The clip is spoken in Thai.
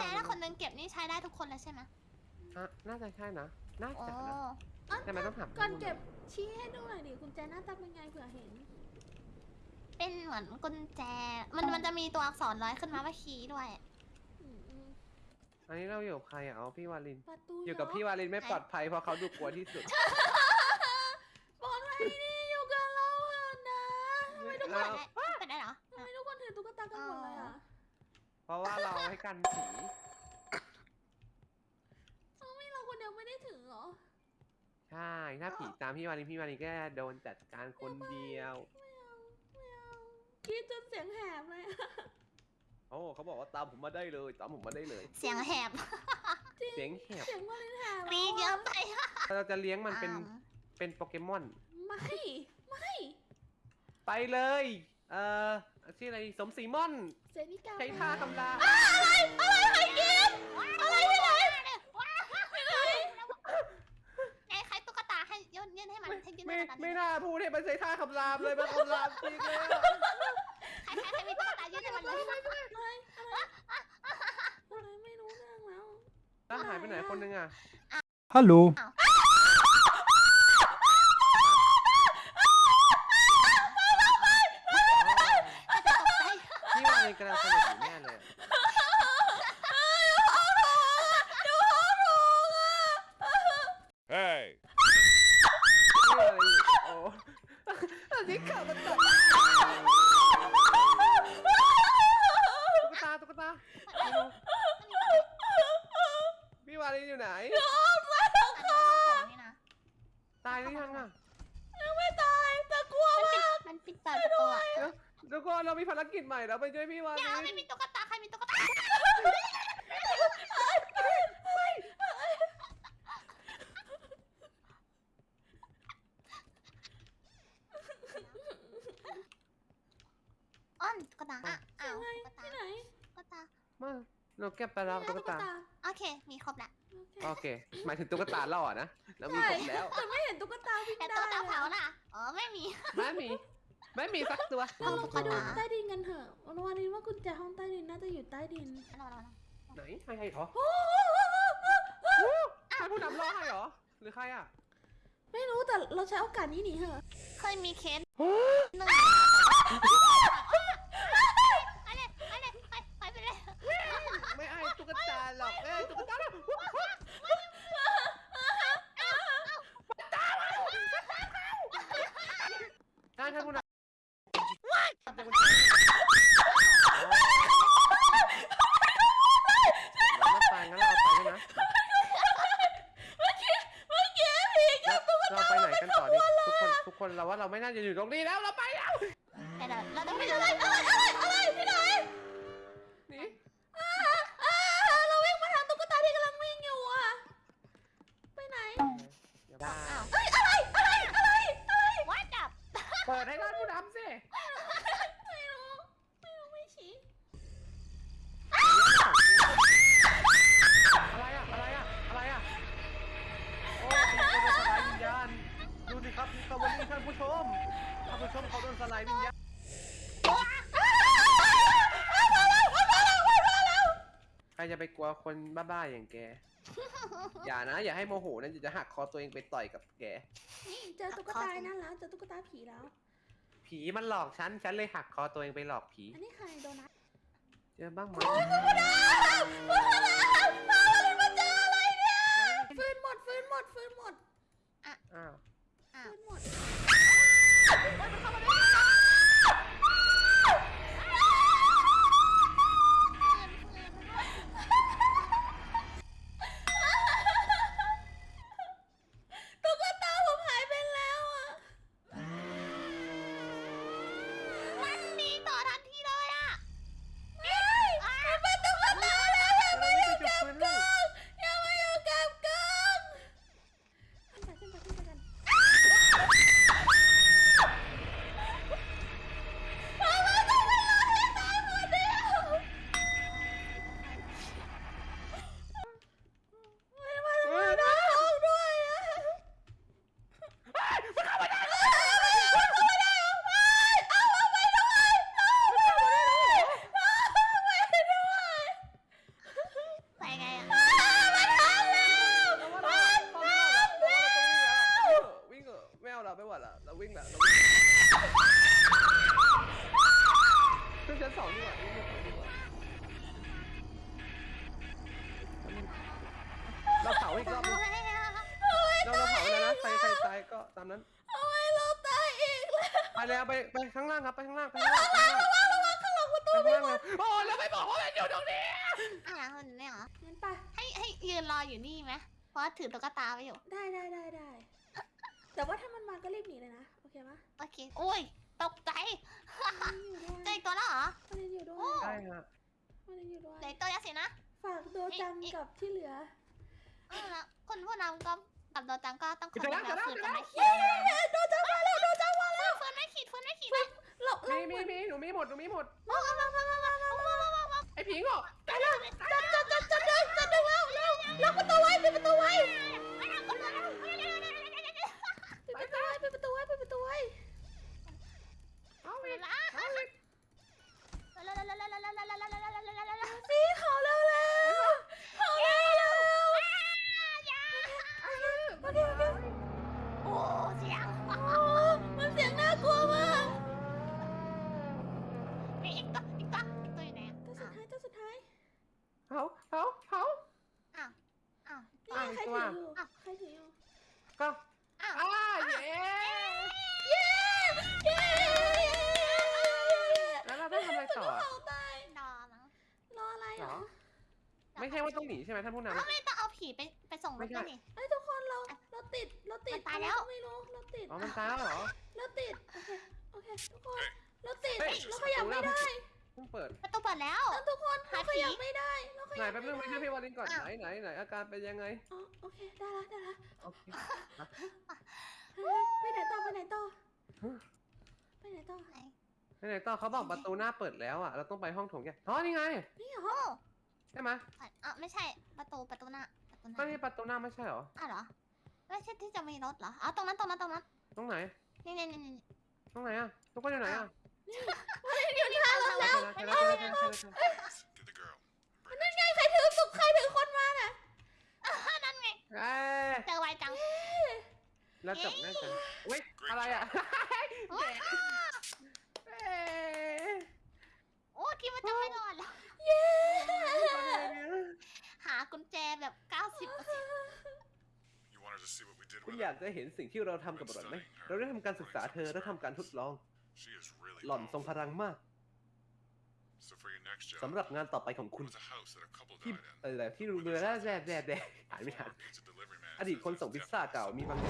แจถ้าคนหนึงเก็บนี่ใช้ได้ทุกคนแล้วใช่ไหมอะน่าจะใช่นะ น่าโอ้จะนะอะแต่มันต้องถามก่อนเก็บชี้ให้ดูหน่อยดิกุญแจหน้าตาเป็นไงเผื่อเห็น เป็นเหมือนกุญแจ มันมันจะมีตัวอักษรร้อยขึ้นมาว่าคีย์ด้วย อืมอืมอันนี้เราอยู่กับใครอะเอาพี่วาลิน ประตูอยู่กับพี่วาลินไม่ปลอดภัยเพราะเขาดูกลัวที่สุด ปลอดภัยดีอยู่กับเราอะนะทำไมทุกคแล้นวเป็นได้เห เพราะว่าเราให้กันผีเอ้าไม่เราคนเดียวไม่ได้ถือเหรอใช่ถ้าผีตามพี่วาลินพี่วาลินก็โดนจัดการคนเดียว ไม่เอาไม่เอากรีดจนเสียงแหบเลยอะโอ้เขาบอกว่าตามผมมาได้เลย ตามผมมาได้เลย เสียงแหบเสียงแหบเสียงวาเลนแหบกรีดเยอะไปเราจะเลี้ยงมันเป็นอ้าวเป็นโปเกมอน ไม่ ไม่ ไปเลย เอ่อชื่ออะไรสมศรีม่อนเซนิกาใช้ท่าคำรามอะไรอะไรกินอะไรที่ไหนที่ไหนไอ้ใครตุ๊กตาให้ยื่นยื่นให้มันให้ยื่นไม่ให้มันไม่น่าพูดให้มันใช้ท่าคำรามเลยมันคำรามจริงเลยอะใครใครใครมีตุ๊กตายื่นให้มันเลยอะไรอะไรอะไรไม่รู้เรื่องแล้วแล้วหายไปไหนคนนึงอะ Hallo. อาจจะตกใจ พี่วา ลินกำลังสนุกอยู่แน่เลยอะ Hey! พี่วาลินโอ้ อันนี้ข่าวมันตัด ทุกคนเรามีภารกิจใหม่แล้วไปช่วยพี่วาเดี๋ลิยวนไม่มีตุ๊กตาใครมีตุ๊กตาอ้อนตุ๊กตาอะอ้าวตุ๊กตาที่ไหนตุ๊กตามาเราเก็บไปแล้วตุ๊กตาโอเค มีครบละโอเค หมายถึงตุ๊กตาล่อนะแล้วมีครบแล้วแต่ไม่เห็นตุ๊กตาวิ่งแต่ได้ตุ๊กตาเลยเผาอะล่ะอ๋อไม่มีไม่มี ไม่มีสักตัวเราลงไปดูอ่าใต้ดินกันเถอะวันวานินว่ากุญแจห้องใต้ดินน่าจะอยู่ใต้ดินอันนั้นอันนั้นไหนใครใครเหรอใครผู้นำล่อให้เหรอ หรือใครอะ ไม่รู้แต่เราใช้โอกาสนี้หนีเถอะ เคยมีเคสหนึ่งไปเลยไปเลยไปไปไปเลย ไม่ไอ้ตุ๊กตาหรอกเอ้ยตุ๊กตาหรอกได้ครับผู้นำเราไปงั้นเราเอาไปด้วยนะ เมื่อกี้ผีกับตุ๊ก เราไปไหนกันต่อดีทุกคนทุกคนเราว่าเรา ไม่น่าจะอยู่ตรงนี้แล้วเราไปแล้ว แต่เราเราต้องไปเลยไรอะไรอะไรที่ไหน นี่ อ่าอ่าเราวิ่งมาทางตุ๊กตาที่กำลังวิ่งอยู่อะ ไปไหน ได้ อ้าว เอ้ยอะไรอะไรอะไรอะไร วัดจับ เปิดให้ท่านผู้นำสิ ไม่รู้ ไม่รู้ไม่ชี้ อะไรอะอะไรอะอะไรอะโอ้ยเขาโดนสลายวิญญาณ ดูสิครับนี่ครับวันนี้ท่านผู้ชม ท่านผู้ชมเขาโดนสลายวิญญาณ ใครจะไปกลัวคนบ้าๆอย่างแก อย่านะ อย่าให้โมโหนะจะหักคอตัวเองไปต่อยกับแกนี่เจอตุ๊กตานั่นแล้วเจอตุ๊กตาผีแล้ว ผีมันหลอกฉัน ฉันเลยหักคอตัวเองไปหลอกผี อันนี้ใครโดนัทเจอบ้างไหมฟืนหมดฟืนหมดฟืนหมดอ้าวอ้าวฟืนหมดตุ๊างล่างครับไปข้างล่างไปข้างล่างไปข้างล่างระวังข้างหลังประตูไปข้างล่างเลยโอ้แล้วไม่บอกว่ามันอยู่ตรงนี้อะคนเนี่ยเหรองั้นไปให้ให้ยืนรออยู่นี่ไหมเพราะว่าถือตุ๊กตาไว้อยู่ ได้ได้ได้ได้แต่ว่าถ้ามันมาก็รีบหนีเลยนะโอเคไหมโอเคโอ้ยตกใจมันอยู่ด้วยเจออีกตัวแล้วเหรอมันยังอยู่ด้วโอ้ยใช่ฮะมันยังอยู่ด้วยเหลืออกตัวยังสินะฝากโดจังกับที่เหลือเออแล้วคนผู้นำก็กับโดจังก็ต้องคอยจะแล้วแบบจะแล้วฝืนจะกันแล้วไม่ขีดโดจังมาแล้วโดจังมาแล้วฝืนไม่ขีดฝืนไม่ขีด เราเรามีมีมีหนูมีหมดหนูมีหมด มามามามามามามา ใช่ว่าต้องหนีใช่ไหมท่านผู้นำอ้าวไม่ต้องเอาผีไปไปส่งรถกันนี่ เอ้ยทุกคนเราเราติดเราติดมันตายแล้ว ไม่รู้เราติดอ๋อ มันตายแล้วเหรอ เราติดโอเคโอเคทุกคนเราติดเฮ้ย เราขยับไม่ได้เพิ่งเปิด ประตูเปิดแล้วแล้วทุกคนเราขยับไม่ได้เราขไหนยับแป๊บนึงไม่ใช่พี่วาลินก่อนไหนไหนไหนอาการเป็นยังไงอ๋อโอเคได้ละได้ละโอเคเฮ้ยไปไหนต่อไปไหนต่อไปไหนต่อไหนไหนต่อเขาบอกประตูหน้าเปิดแล้วอะ เราต้องไปห้องโถงแกอ๋อนี่ไง นี่เหรอโอ้ ใช่ไหมอะไม่ใช่ประตูประตูหน้าประตูหก็น้านี่ประตูหน้าไม่ใช่เหรออ้าวเหรอไม่ใช่ที่จะมีรถเหรอเอาตรงนั้นตรงนั้นตรงนั้นตรงไหนนี่นี่นี่นี่ตรงไหนอะทุกคนอยู่ไหนอะอยู่ที่ทางรถแล้วใช่แล้วใช่แล้วใช่แล้วใช่แล้วใช่แล้ว Get the girl. นั่นไงใครถือสุกใครถือคนมาน่ะนั่นไงเอ้ยเจอไวจัง แล้วจบแน่จังอุ้ยอะไรอะว้าเอ้ย โอ้คิดว่าจะไม่รอดแล้ว เย้อะไรเนี่ยหากุญแจแบบ 90% You wanted to see what we did คุณ with อยา her. กจะเห็นสิ่งที่เราทำกับหล่อนไหม เราได้ทำการศึกษาเธอและทำการทดลอง She is really หล่อนทรงพ powerful. ลังมาก So for your next job, สำหรับงานต่อไปของคุณ was a house that a couple ที่ died in. อะไรที่รู้เรือแร่แร่แร่แร่อ่านไม่ทัน Former pizza delivery man อดีต says คนส่ง there's พิซซ่า definitely เก่า some มีบางโ